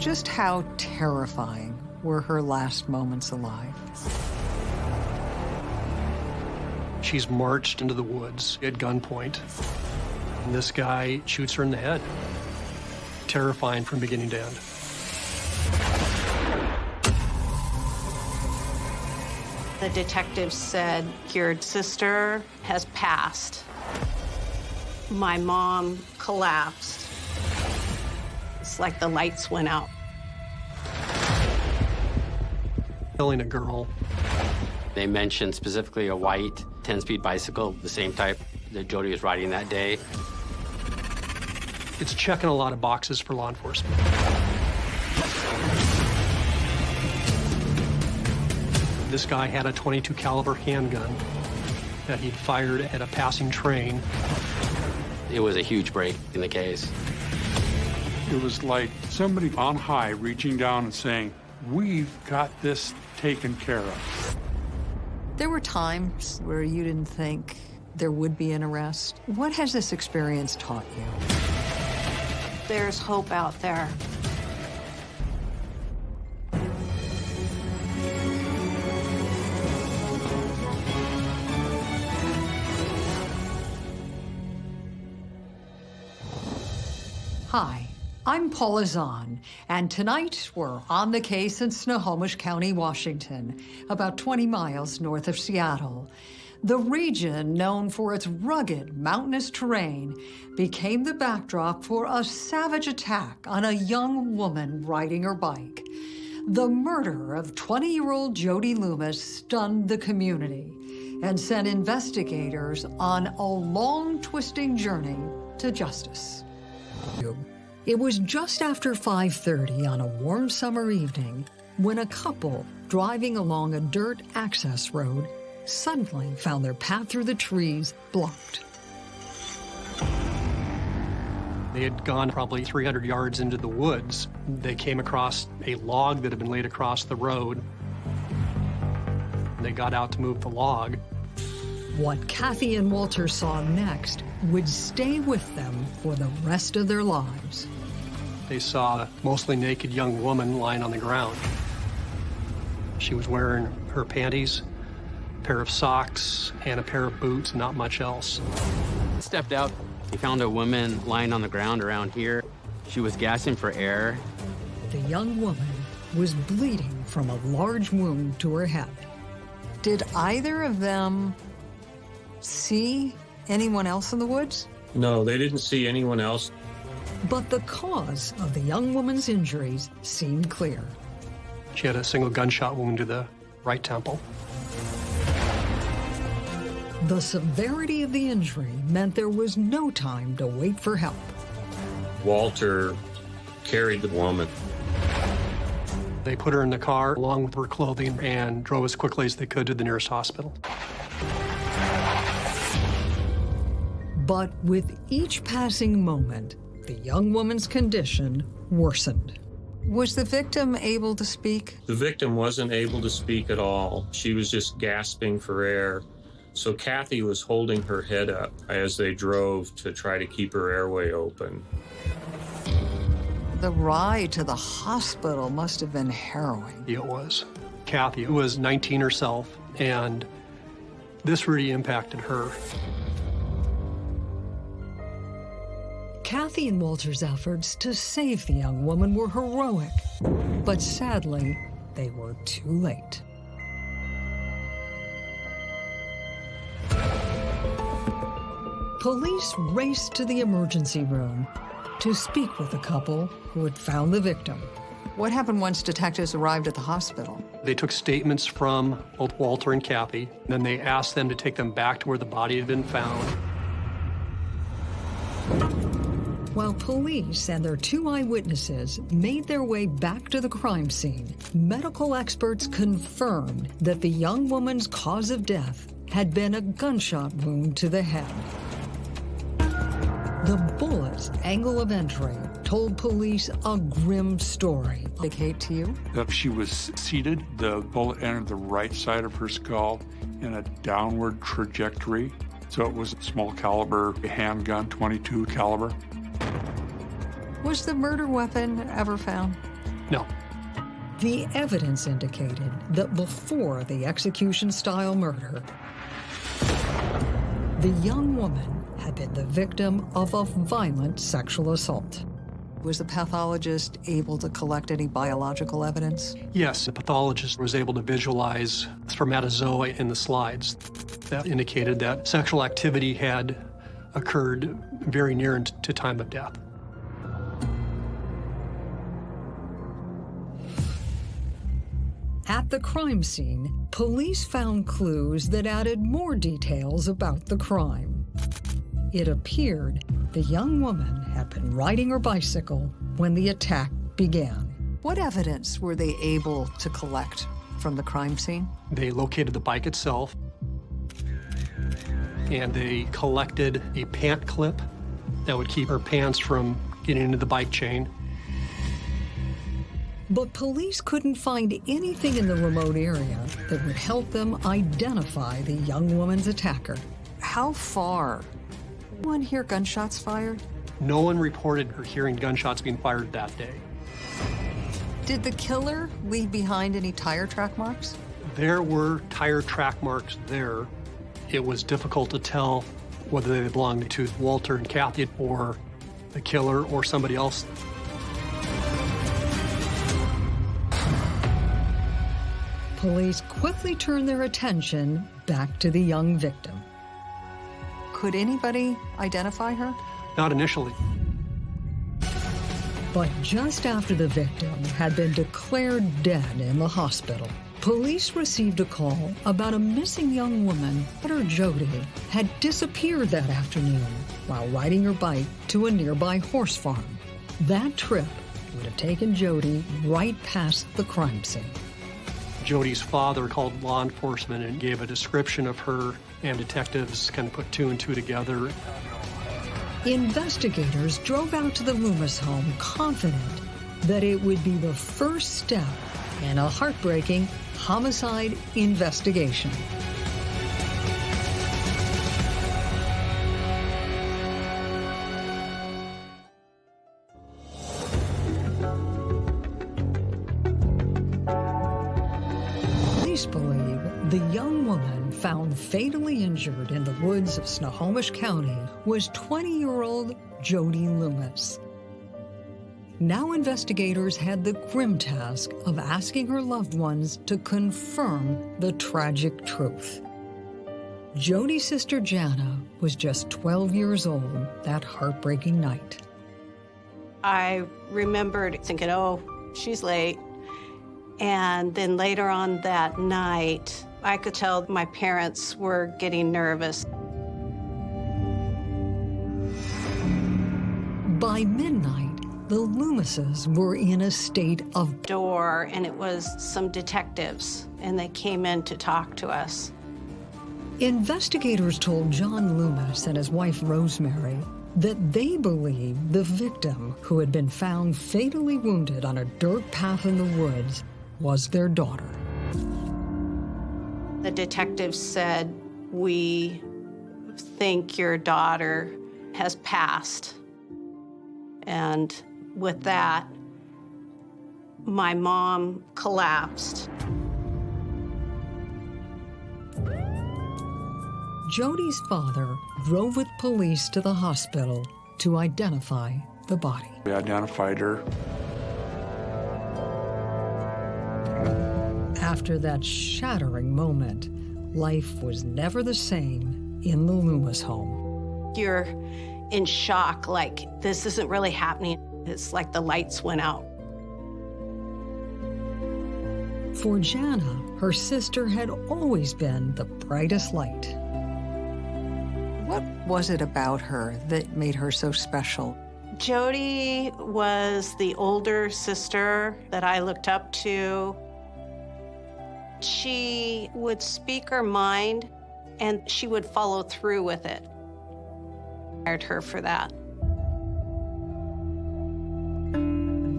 Just how terrifying were her last moments alive? She's marched into the woods at gunpoint. And this guy shoots her in the head. Terrifying from beginning to end. The detective said, your sister has passed. My mom collapsed. It's like the lights went out. Killing a girl. They mentioned specifically a white 10-speed bicycle, the same type that Jody was riding that day. It's checking a lot of boxes for law enforcement. This guy had a 22 caliber handgun that he'd fired at a passing train. It was a huge break in the case. It was like somebody on high reaching down and saying, we've got this taken care of. There were times where you didn't think there would be an arrest. What has this experience taught you? There's hope out there. I'm and tonight we're on the case in Snohomish County, Washington, about 20 miles north of Seattle. The region, known for its rugged, mountainous terrain, became the backdrop for a savage attack on a young woman riding her bike. The murder of 20-year-old Jody Loomis stunned the community and sent investigators on a long, twisting journey to justice. It was just after 5.30 on a warm summer evening when a couple driving along a dirt access road suddenly found their path through the trees blocked. They had gone probably 300 yards into the woods. They came across a log that had been laid across the road. They got out to move the log. What Kathy and Walter saw next would stay with them for the rest of their lives. They saw a mostly naked young woman lying on the ground. She was wearing her panties, a pair of socks, and a pair of boots, not much else. Stepped out, he found a woman lying on the ground around here. She was gasping for air. The young woman was bleeding from a large wound to her head. Did either of them see anyone else in the woods? No, they didn't see anyone else. But the cause of the young woman's injuries seemed clear. She had a single gunshot wound to the right temple. The severity of the injury meant there was no time to wait for help. Walter carried the woman. They put her in the car along with her clothing and drove as quickly as they could to the nearest hospital. But with each passing moment, the young woman's condition worsened. Was the victim able to speak? The victim wasn't able to speak at all. She was just gasping for air. So Kathy was holding her head up as they drove to try to keep her airway open. The ride to the hospital must have been harrowing. It was. Kathy was 19 herself, and this really impacted her. Kathy and Walter's efforts to save the young woman were heroic, but sadly, they were too late. Police raced to the emergency room to speak with the couple who had found the victim. What happened once detectives arrived at the hospital? They took statements from both Walter and Kathy, and then they asked them to take them back to where the body had been found. While police and their two eyewitnesses made their way back to the crime scene, medical experts confirmed that the young woman's cause of death had been a gunshot wound to the head. The bullet's angle of entry told police a grim story. Indicate to you? That she was seated, the bullet entered the right side of her skull in a downward trajectory. So it was a small caliber handgun, 22 caliber. Was the murder weapon ever found? No. The evidence indicated that before the execution-style murder, the young woman had been the victim of a violent sexual assault. Was the pathologist able to collect any biological evidence? Yes, the pathologist was able to visualize spermatozoa in the slides. That indicated that sexual activity had occurred very near to time of death. At the crime scene, police found clues that added more details about the crime. It appeared the young woman had been riding her bicycle when the attack began. What evidence were they able to collect from the crime scene? They located the bike itself, and they collected a pant clip that would keep her pants from getting into the bike chain. But police couldn't find anything in the remote area that would help them identify the young woman's attacker. How far? Anyone hear gunshots fired? No one reported or hearing gunshots being fired that day. Did the killer leave behind any tire track marks? There were tire track marks there. It was difficult to tell whether they belonged to Walter and Kathy or the killer or somebody else. Police quickly turned their attention back to the young victim. Could anybody identify her? Not initially. But just after the victim had been declared dead in the hospital, police received a call about a missing young woman, daughter Jody, had disappeared that afternoon while riding her bike to a nearby horse farm. That trip would have taken Jody right past the crime scene. Jody's father called law enforcement and gave a description of her, and detectives kind of put two and two together. Investigators drove out to the Loomis home confident that it would be the first step in a heartbreaking homicide investigation. Police believe the young woman found fatally injured in the woods of Snohomish County was 20-year-old Jody Loomis. Now investigators had the grim task of asking her loved ones to confirm the tragic truth. Jody's sister Jana was just 12 years old that heartbreaking night. I remembered thinking, oh, she's late. And then later on that night, I could tell my parents were getting nervous. By midnight, the Loomises were in a state of Door, and it was some detectives, and they came in to talk to us. Investigators told John Loomis and his wife Rosemary that they believed the victim, who had been found fatally wounded on a dirt path in the woods, was their daughter. The detectives said, We think your daughter has passed. And with that, my mom collapsed. Jody's father drove with police to the hospital to identify the body. We identified her. After that shattering moment, life was never the same in the Loomis home. You're in shock, like, this isn't really happening. It's like the lights went out. For Jana, her sister had always been the brightest light. What was it about her that made her so special? Jody was the older sister that I looked up to. She would speak her mind and she would follow through with it. I admired her for that.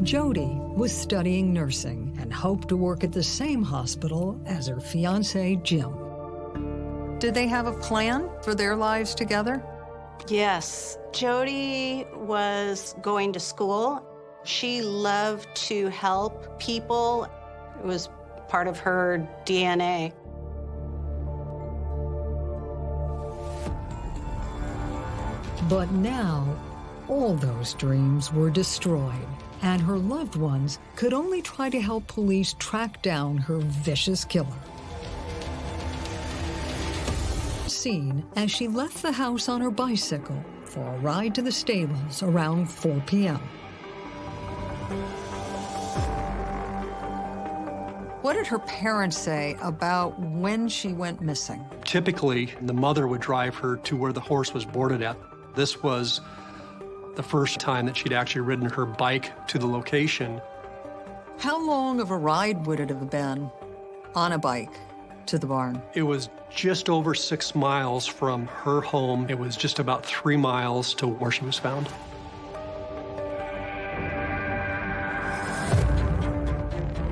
Jody was studying nursing and hoped to work at the same hospital as her fiance, Jim. Did they have a plan for their lives together? Yes, Jody was going to school She loved to help people. It was part of her DNA. But now, all those dreams were destroyed, and her loved ones could only try to help police track down her vicious killer. Seen as she left the house on her bicycle for a ride to the stables around 4 p.m. What did her parents say about when she went missing? Typically, the mother would drive her to where the horse was boarded at. This was the first time that she'd actually ridden her bike to the location. How long of a ride would it have been on a bike to the barn? It was just over six miles from her home. It was just about three miles to where she was found.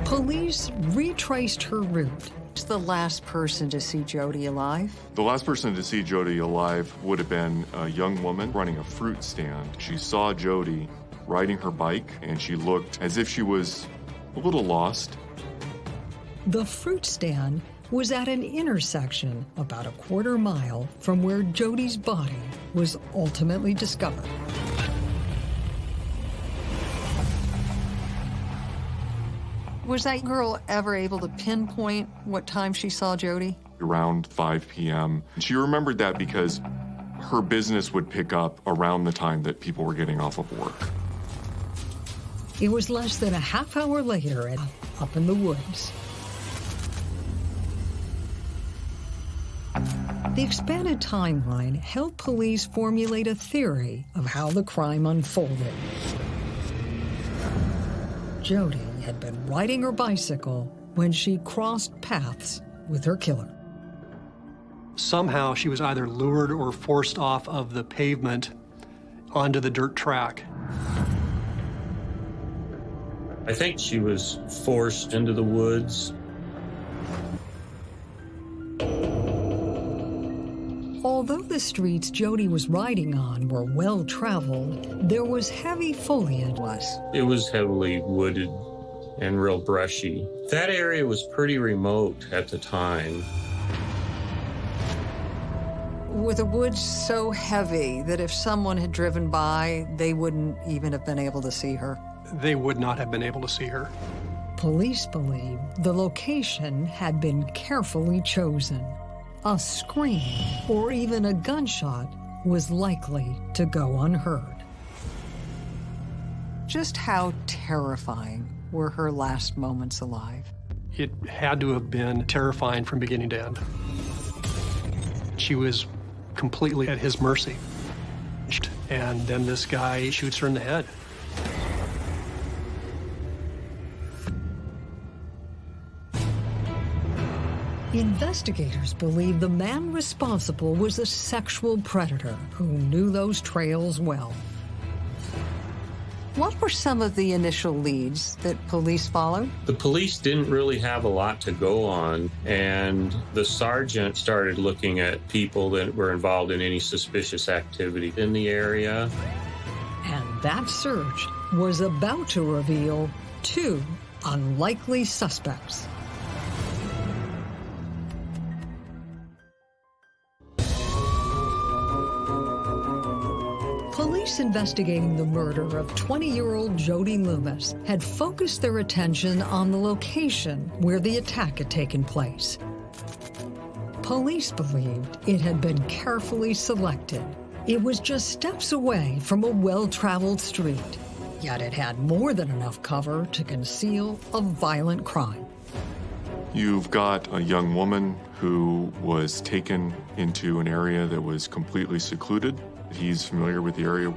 Police retraced her route. She's the last person to see Jody alive. The last person to see Jody alive would have been a young woman running a fruit stand. She saw Jody riding her bike and she looked as if she was a little lost. The fruit stand was at an intersection about a quarter mile from where Jody's body was ultimately discovered. Was that girl ever able to pinpoint what time she saw Jody? Around 5 p.m. She remembered that because her business would pick up around the time that people were getting off of work. It was less than a half hour later at, up in the woods. The expanded timeline helped police formulate a theory of how the crime unfolded. Jody had been riding her bicycle when she crossed paths with her killer. Somehow she was either lured or forced off of the pavement onto the dirt track. I think she was forced into the woods. Although the streets Jody was riding on were well traveled, there was heavy foliage. It was heavily wooded and real brushy. That area was pretty remote at the time. were the woods so heavy that if someone had driven by, they wouldn't even have been able to see her? They would not have been able to see her. Police believe the location had been carefully chosen. A scream or even a gunshot was likely to go unheard. Just how terrifying were her last moments alive? It had to have been terrifying from beginning to end. She was completely at his mercy. And then this guy shoots her in the head. Investigators believe the man responsible was a sexual predator who knew those trails well. What were some of the initial leads that police followed? The police didn't really have a lot to go on, and the sergeant started looking at people that were involved in any suspicious activity in the area. And that search was about to reveal two unlikely suspects. Police investigating the murder of 20-year-old Jody Loomis had focused their attention on the location where the attack had taken place. Police believed it had been carefully selected. It was just steps away from a well-traveled street, yet it had more than enough cover to conceal a violent crime. You've got a young woman who was taken into an area that was completely secluded. He's familiar with the area.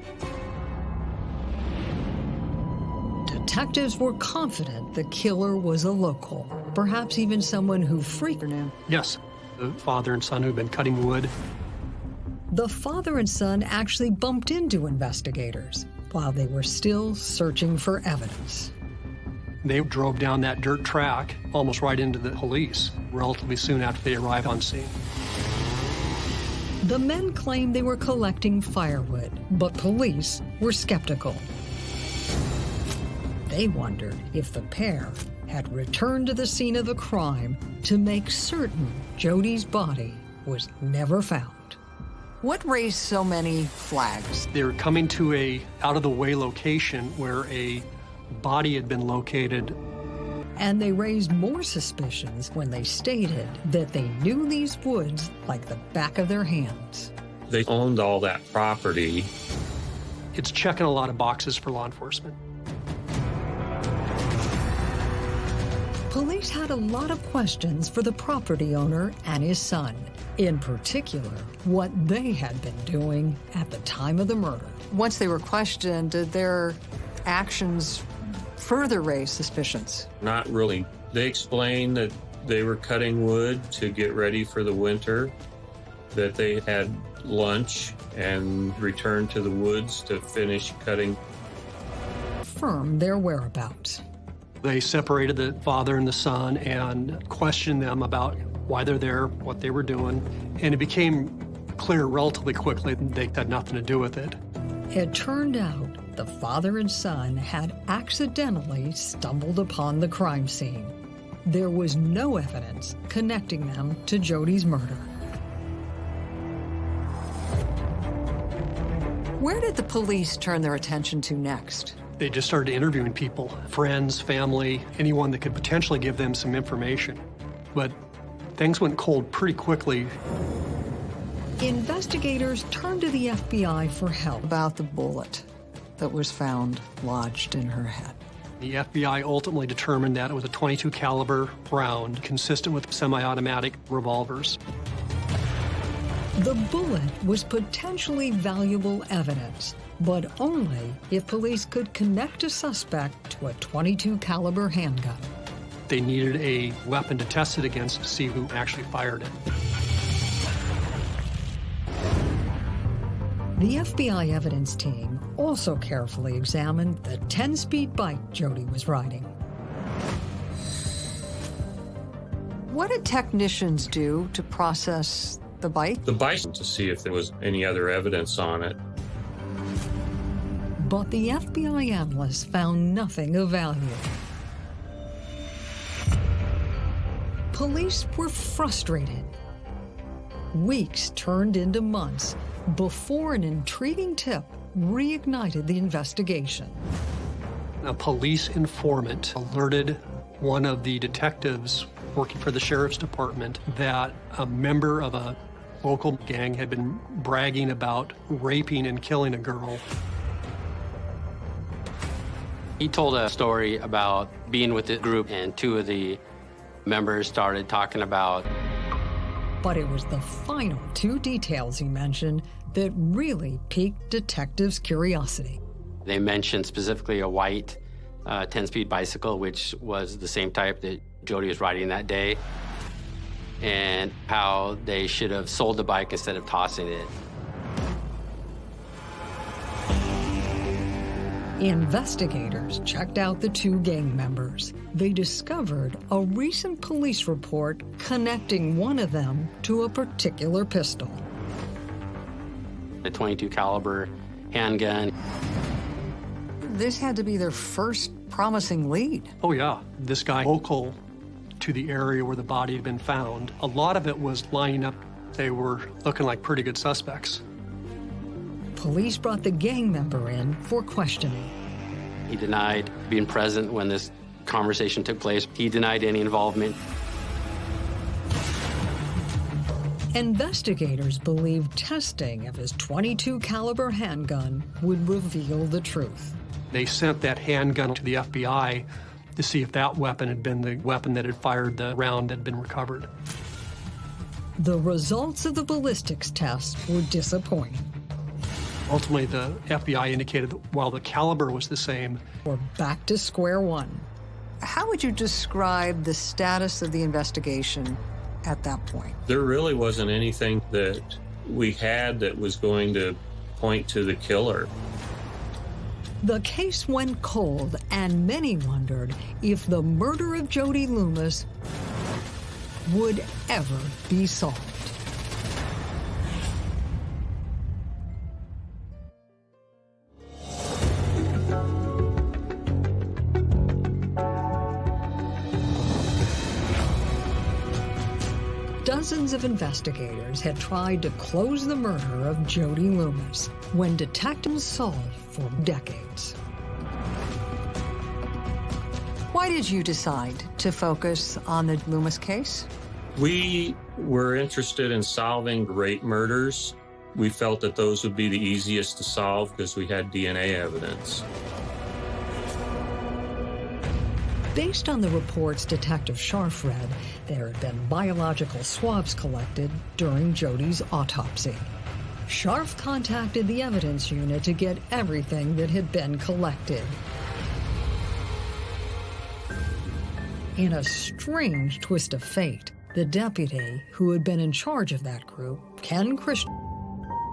Detectives were confident the killer was a local, perhaps even someone who freaked knew. Yes, the father and son who'd been cutting wood. The father and son actually bumped into investigators while they were still searching for evidence. They drove down that dirt track almost right into the police relatively soon after they arrived on scene. The men claimed they were collecting firewood, but police were skeptical. They wondered if the pair had returned to the scene of the crime to make certain Jody's body was never found. What raised so many flags? They were coming to a out-of-the-way location where a body had been located. And they raised more suspicions when they stated that they knew these woods like the back of their hands. They owned all that property. It's checking a lot of boxes for law enforcement. Police had a lot of questions for the property owner and his son. In particular, what they had been doing at the time of the murder. Once they were questioned, did their actions further raise suspicions? Not really. They explained that they were cutting wood to get ready for the winter, that they had lunch and returned to the woods to finish cutting. Firm their whereabouts. They separated the father and the son and questioned them about why they're there, what they were doing, and it became clear relatively quickly that they had nothing to do with it. It turned out the father and son had accidentally stumbled upon the crime scene. There was no evidence connecting them to Jody's murder. Where did the police turn their attention to next? They just started interviewing people, friends, family, anyone that could potentially give them some information. But things went cold pretty quickly. Investigators turned to the FBI for help about the bullet that was found lodged in her head. The FBI ultimately determined that it was a 22 caliber round consistent with semi-automatic revolvers. The bullet was potentially valuable evidence, but only if police could connect a suspect to a 22 caliber handgun. They needed a weapon to test it against to see who actually fired it. The FBI evidence team also carefully examined the 10-speed bike Jody was riding. What did technicians do to process the bike? The bike to see if there was any other evidence on it. But the FBI analysts found nothing of value. Police were frustrated. Weeks turned into months before an intriguing tip reignited the investigation. A police informant alerted one of the detectives working for the sheriff's department that a member of a local gang had been bragging about raping and killing a girl. He told a story about being with the group, and two of the members started talking about. But it was the final two details he mentioned that really piqued detectives' curiosity. They mentioned specifically a white 10-speed uh, bicycle, which was the same type that Jody was riding that day, and how they should have sold the bike instead of tossing it. Investigators checked out the two gang members. They discovered a recent police report connecting one of them to a particular pistol. A 22 caliber handgun. This had to be their first promising lead. Oh yeah, this guy local to the area where the body had been found. A lot of it was lining up. They were looking like pretty good suspects. Police brought the gang member in for questioning. He denied being present when this conversation took place. He denied any involvement. Investigators believe testing of his 22 caliber handgun would reveal the truth. They sent that handgun to the FBI to see if that weapon had been the weapon that had fired the round that had been recovered. The results of the ballistics test were disappointing. Ultimately, the FBI indicated that while the caliber was the same, we're back to square one. How would you describe the status of the investigation at that point? There really wasn't anything that we had that was going to point to the killer. The case went cold, and many wondered if the murder of Jody Loomis would ever be solved. Dozens of investigators had tried to close the murder of Jody Loomis when detectives solved for decades. Why did you decide to focus on the Loomis case? We were interested in solving great murders. We felt that those would be the easiest to solve because we had DNA evidence. Based on the reports Detective Scharf read, there had been biological swabs collected during Jody's autopsy. Scharf contacted the evidence unit to get everything that had been collected. In a strange twist of fate, the deputy who had been in charge of that group, Ken Christian.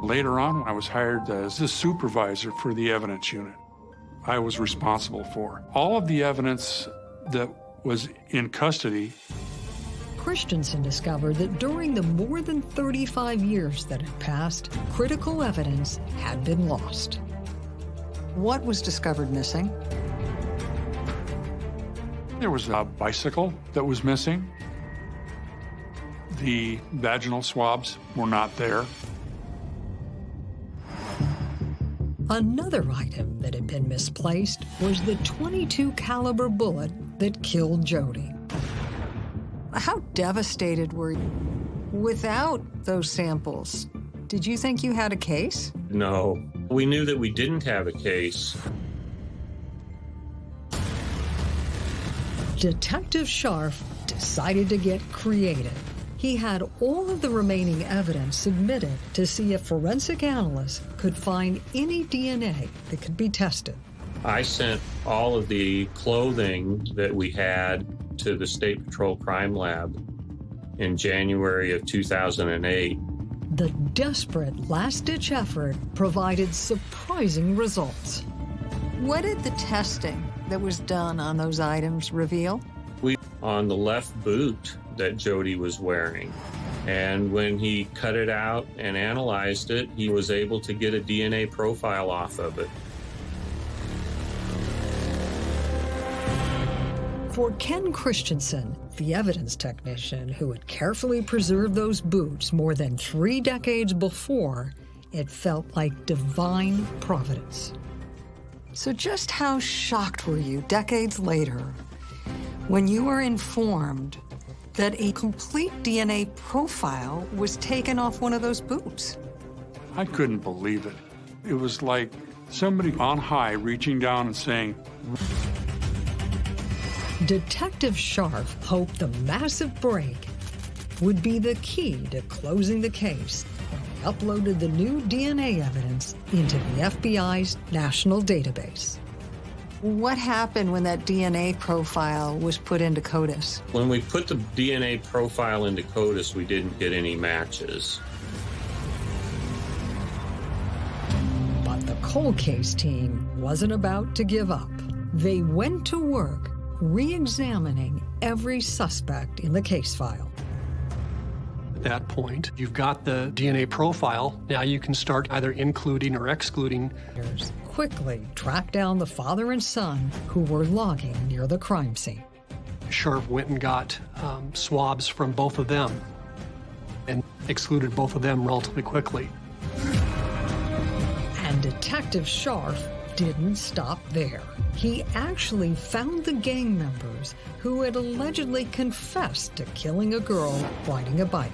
Later on, I was hired as the supervisor for the evidence unit. I was responsible for all of the evidence that was in custody. Christensen discovered that during the more than 35 years that had passed, critical evidence had been lost. What was discovered missing? There was a bicycle that was missing. The vaginal swabs were not there. Another item that had been misplaced was the 22 caliber bullet that killed Jody. How devastated were you? Without those samples, did you think you had a case? No, we knew that we didn't have a case. Detective Scharf decided to get creative. He had all of the remaining evidence submitted to see if forensic analysts could find any DNA that could be tested. I sent all of the clothing that we had to the State Patrol Crime Lab in January of 2008. The desperate last ditch effort provided surprising results. What did the testing that was done on those items reveal? We on the left boot that Jody was wearing. And when he cut it out and analyzed it, he was able to get a DNA profile off of it. For Ken Christensen, the evidence technician who had carefully preserved those boots more than three decades before, it felt like divine providence. So, just how shocked were you decades later when you were informed that a complete DNA profile was taken off one of those boots? I couldn't believe it. It was like somebody on high reaching down and saying, Detective Scharf hoped the massive break would be the key to closing the case when he uploaded the new DNA evidence into the FBI's national database. What happened when that DNA profile was put into CODIS? When we put the DNA profile into CODIS, we didn't get any matches. But the cold case team wasn't about to give up. They went to work re-examining every suspect in the case file. At that point, you've got the DNA profile. Now you can start either including or excluding. Quickly track down the father and son who were logging near the crime scene. Scharf went and got um, swabs from both of them and excluded both of them relatively quickly. And Detective Scharf didn't stop there. He actually found the gang members who had allegedly confessed to killing a girl riding a bike.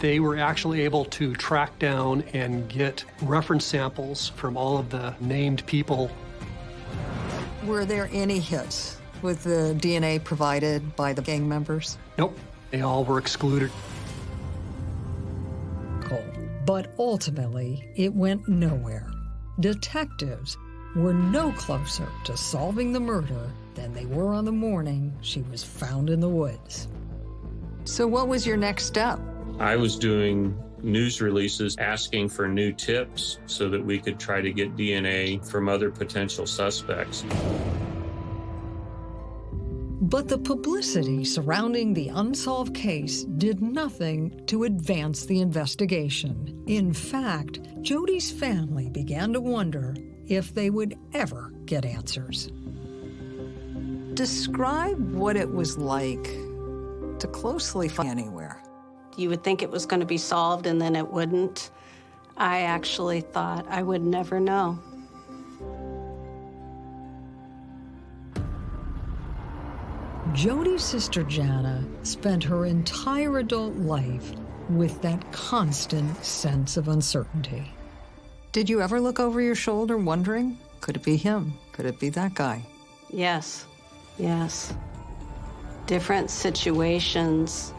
They were actually able to track down and get reference samples from all of the named people. Were there any hits with the DNA provided by the gang members? Nope, they all were excluded. Cool. But ultimately, it went nowhere. Detectives were no closer to solving the murder than they were on the morning she was found in the woods. So, what was your next step? I was doing news releases asking for new tips so that we could try to get DNA from other potential suspects. But the publicity surrounding the unsolved case did nothing to advance the investigation. In fact, Jody's family began to wonder if they would ever get answers. Describe what it was like to closely find anywhere. You would think it was going to be solved and then it wouldn't. I actually thought I would never know. Jody's sister Jana spent her entire adult life with that constant sense of uncertainty. Did you ever look over your shoulder wondering, could it be him? Could it be that guy? Yes, yes. Different situations,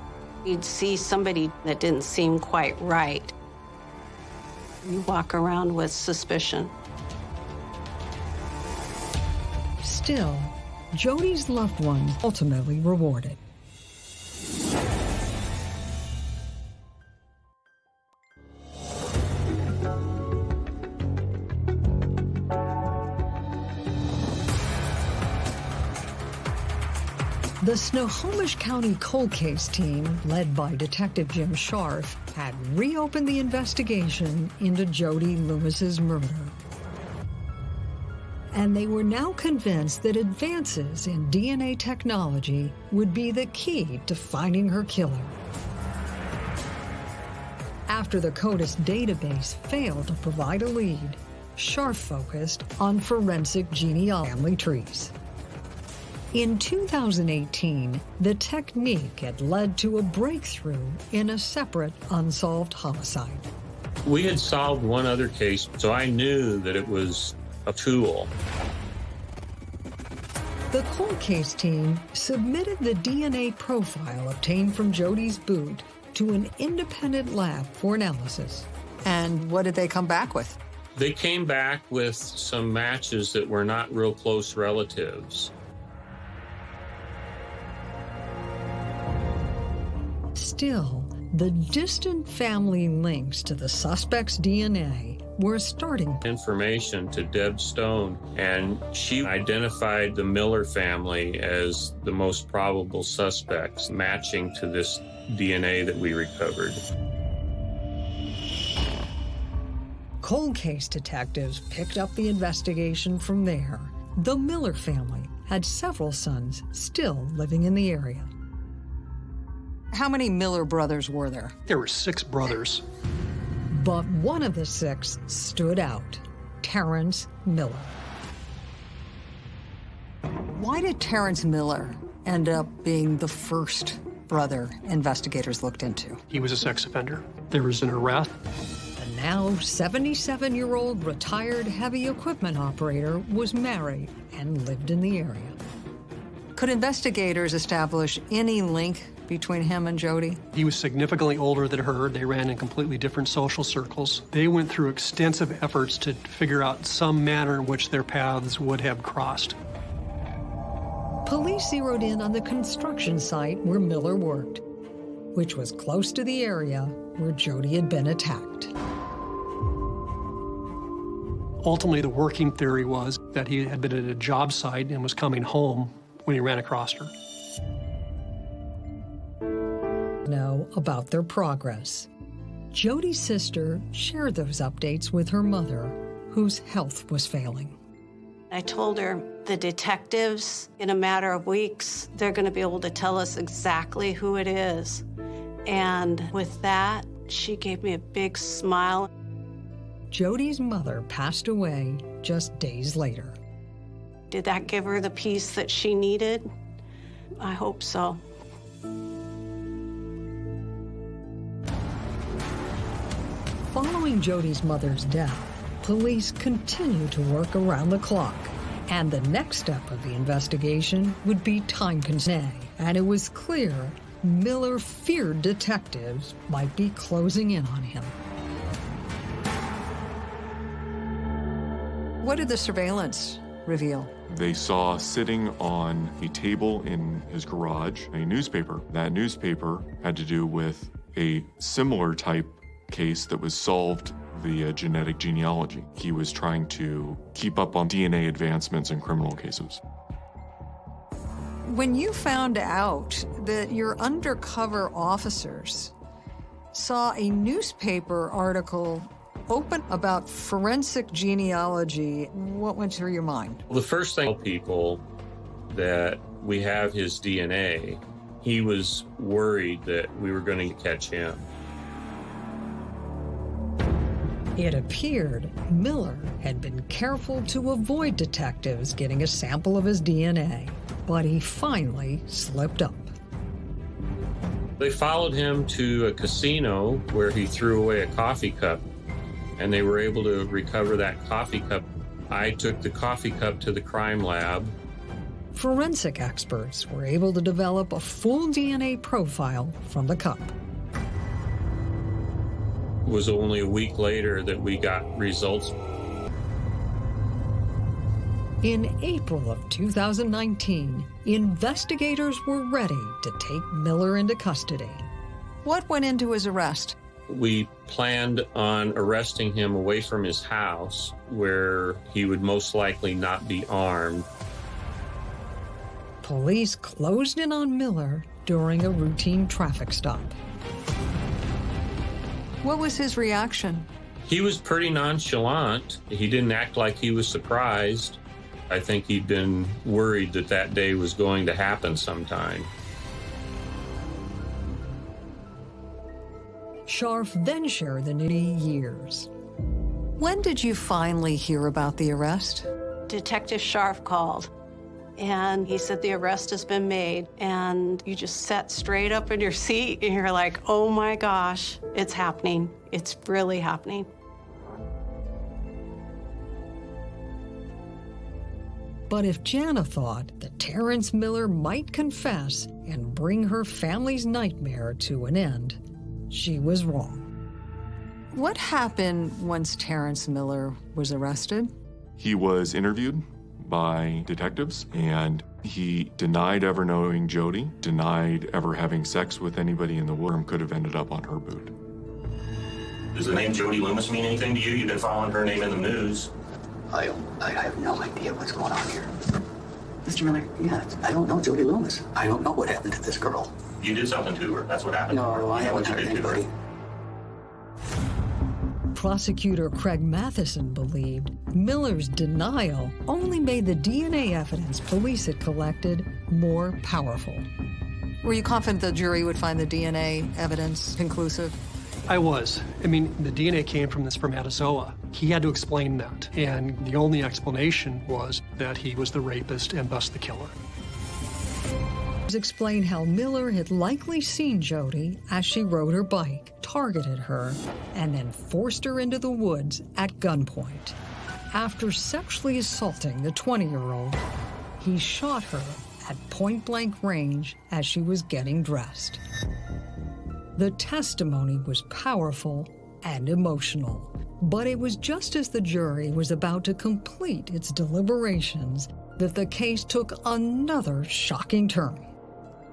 you'd see somebody that didn't seem quite right. You walk around with suspicion. Still, Jody's loved ones ultimately rewarded. The Snohomish County cold case team, led by Detective Jim Scharf, had reopened the investigation into Jody Loomis's murder. And they were now convinced that advances in DNA technology would be the key to finding her killer. After the CODIS database failed to provide a lead, Scharf focused on forensic genealogy trees. In 2018, the technique had led to a breakthrough in a separate unsolved homicide. We had solved one other case, so I knew that it was a tool. The cold case team submitted the DNA profile obtained from Jody's boot to an independent lab for analysis. And what did they come back with? They came back with some matches that were not real close relatives. Still, the distant family links to the suspect's DNA were starting information to Deb Stone, and she identified the Miller family as the most probable suspects, matching to this DNA that we recovered. Cold case detectives picked up the investigation from there. The Miller family had several sons still living in the area. How many Miller brothers were there? There were six brothers. But one of the six stood out Terrence Miller. Why did Terrence Miller end up being the first brother investigators looked into? He was a sex offender. There was an arrest. The now 77 year old retired heavy equipment operator was married and lived in the area. Could investigators establish any link between him and Jody? He was significantly older than her. They ran in completely different social circles. They went through extensive efforts to figure out some manner in which their paths would have crossed. Police zeroed in on the construction site where Miller worked, which was close to the area where Jody had been attacked. Ultimately, the working theory was that he had been at a job site and was coming home when he ran across her know about their progress. Jody's sister shared those updates with her mother, whose health was failing. I told her the detectives, in a matter of weeks, they're going to be able to tell us exactly who it is. And with that, she gave me a big smile. Jody's mother passed away just days later. Did that give her the peace that she needed? I hope so. Following Jody's mother's death, police continue to work around the clock. And the next step of the investigation would be time consuming. And it was clear Miller feared detectives might be closing in on him. What did the surveillance reveal? They saw sitting on a table in his garage a newspaper. That newspaper had to do with a similar type case that was solved via genetic genealogy. He was trying to keep up on DNA advancements in criminal cases. When you found out that your undercover officers saw a newspaper article open about forensic genealogy, what went through your mind? Well, the first thing people that we have his DNA He was worried that we were going to catch him. It appeared Miller had been careful to avoid detectives getting a sample of his DNA, but he finally slipped up. They followed him to a casino where he threw away a coffee cup, and they were able to recover that coffee cup. I took the coffee cup to the crime lab. Forensic experts were able to develop a full DNA profile from the cup. It was only a week later that we got results. In April of 2019, investigators were ready to take Miller into custody. What went into his arrest? We planned on arresting him away from his house where he would most likely not be armed. Police closed in on Miller during a routine traffic stop. What was his reaction? He was pretty nonchalant. He didn't act like he was surprised. I think he'd been worried that that day was going to happen sometime. Scharf then shared the nitty years. When did you finally hear about the arrest? Detective Scharf called and he said the arrest has been made and you just sat straight up in your seat and you're like oh my gosh it's happening it's really happening But if Jana thought that Terrence Miller might confess and bring her family's nightmare to an end, she was wrong. What happened once Terrence Miller was arrested? He was interviewed by detectives and he denied ever knowing Jody, denied ever having sex with anybody in the room, could have ended up on her boot. Does the name Jody Loomis mean anything to you? You've been following her name in the news. I I have no idea what's going on here. Mr. Miller, yeah, I don't know Jody Loomis. I don't know what happened to this girl. You did something to her. That's what happened. No, I haven't hurt anybody. Prosecutor Craig Matheson believed Miller's denial only made the DNA evidence police had collected more powerful. Were you confident the jury would find the DNA evidence conclusive? I was. I mean, the DNA came from the spermatozoa. He had to explain that. And the only explanation was that he was the rapist and thus the killer. Explain how Miller had likely seen Jody as she rode her bike, targeted her, and then forced her into the woods at gunpoint. After sexually assaulting the 20 year old, he shot her at point blank range as she was getting dressed. The testimony was powerful and emotional, but it was just as the jury was about to complete its deliberations that the case took another shocking turn.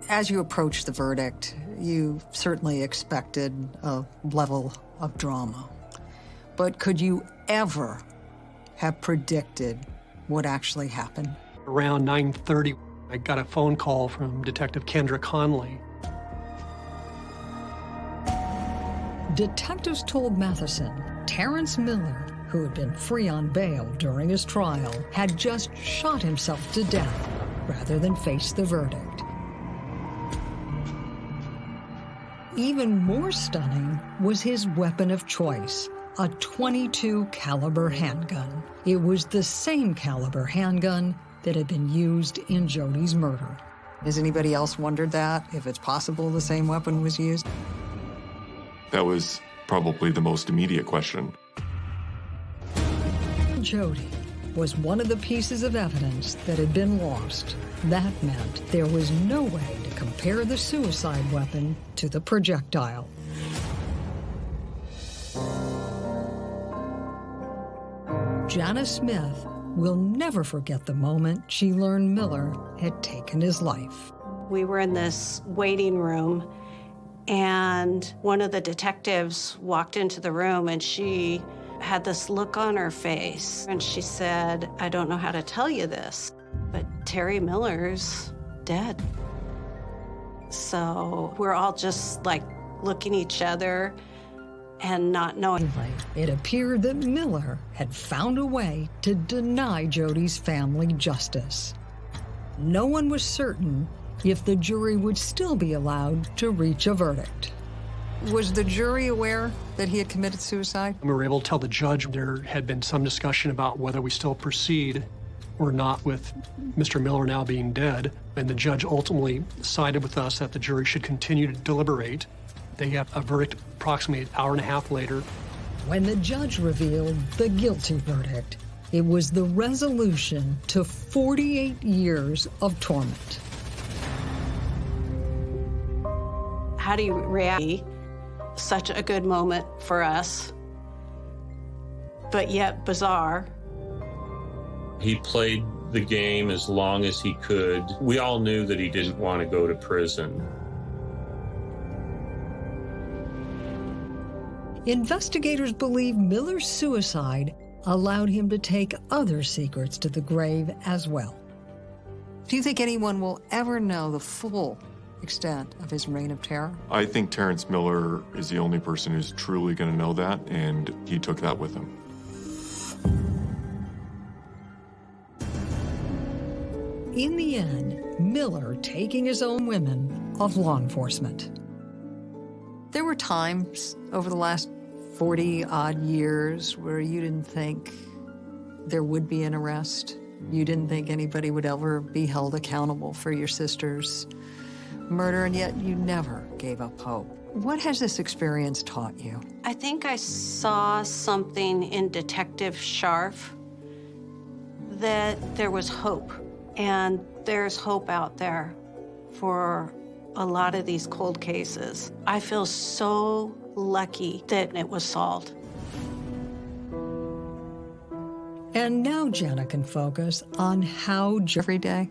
As you approached the verdict, you certainly expected a level of drama. But could you ever have predicted what actually happened? Around 9:30, I got a phone call from Detective Kendra Conley. Detectives told Matheson Terrence Miller, who had been free on bail during his trial, had just shot himself to death rather than face the verdict. Even more stunning was his weapon of choice, a 22 caliber handgun. It was the same caliber handgun that had been used in Jody's murder. Has anybody else wondered that, if it's possible the same weapon was used? That was probably the most immediate question. Jody was one of the pieces of evidence that had been lost. That meant there was no way to compare the suicide weapon to the projectile. Jana Smith will never forget the moment she learned Miller had taken his life. We were in this waiting room, and one of the detectives walked into the room and she had this look on her face. And she said, I don't know how to tell you this, but Terry Miller's dead. So we're all just like looking each other and not knowing. It appeared that Miller had found a way to deny Jody's family justice. No one was certain if the jury would still be allowed to reach a verdict. Was the jury aware that he had committed suicide? We were able to tell the judge there had been some discussion about whether we still proceed or not with Mr. Miller now being dead. And the judge ultimately sided with us that the jury should continue to deliberate. They got a verdict approximately an hour and a half later. When the judge revealed the guilty verdict, it was the resolution to 48 years of torment. How do you react? Such a good moment for us, but yet bizarre. He played the game as long as he could. We all knew that he didn't want to go to prison. Investigators believe Miller's suicide allowed him to take other secrets to the grave as well. Do you think anyone will ever know the full extent of his reign of terror? I think Terrence Miller is the only person who's truly going to know that, and he took that with him. In the end, Miller taking his own women of law enforcement. There were times over the last 40 odd years where you didn't think there would be an arrest. You didn't think anybody would ever be held accountable for your sister's murder, and yet you never gave up hope. What has this experience taught you? I think I saw something in Detective Scharf that there was hope, and there's hope out there for a lot of these cold cases. I feel so lucky that it was solved. And now Jenna can focus on how every day.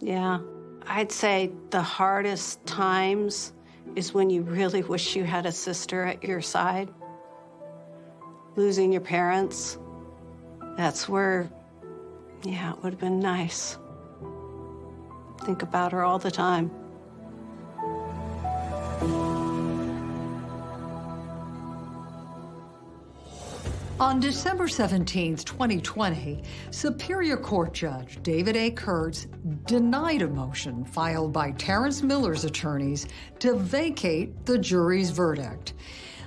Yeah. I'd say the hardest times is when you really wish you had a sister at your side. Losing your parents, that's where, yeah, it would have been nice. Think about her all the time. On December 17, 2020, Superior Court Judge David A. Kurtz denied a motion filed by Terrence Miller's attorneys to vacate the jury's verdict.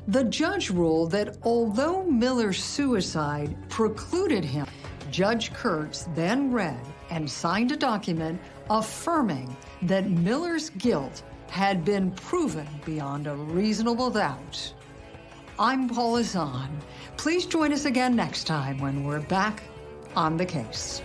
The judge ruled that although Miller's suicide precluded him, Judge Kurtz then read and signed a document affirming that Miller's guilt had been proven beyond a reasonable doubt. I'm Paula Zahn. Please join us again next time when we're back on the case.